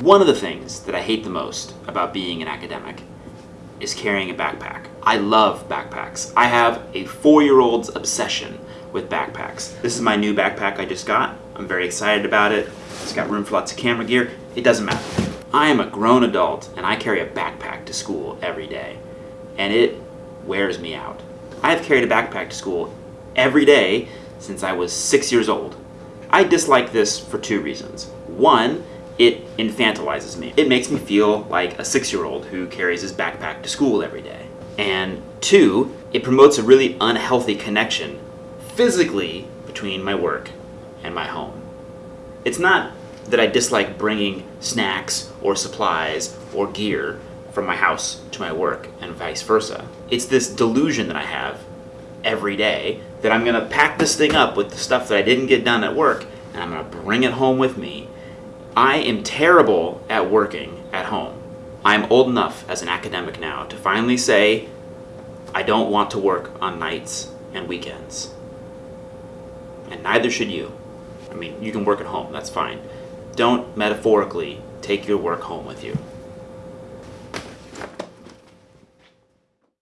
One of the things that I hate the most about being an academic is carrying a backpack. I love backpacks. I have a four-year-old's obsession with backpacks. This is my new backpack I just got. I'm very excited about it. It's got room for lots of camera gear. It doesn't matter. I am a grown adult and I carry a backpack to school every day. And it wears me out. I have carried a backpack to school every day since I was six years old. I dislike this for two reasons. One, it infantilizes me. It makes me feel like a six-year-old who carries his backpack to school every day. And two, it promotes a really unhealthy connection physically between my work and my home. It's not that I dislike bringing snacks or supplies or gear from my house to my work and vice versa. It's this delusion that I have every day that I'm gonna pack this thing up with the stuff that I didn't get done at work and I'm gonna bring it home with me. I am terrible at working at home. I'm old enough as an academic now to finally say, I don't want to work on nights and weekends. And neither should you. I mean, you can work at home, that's fine. Don't metaphorically take your work home with you.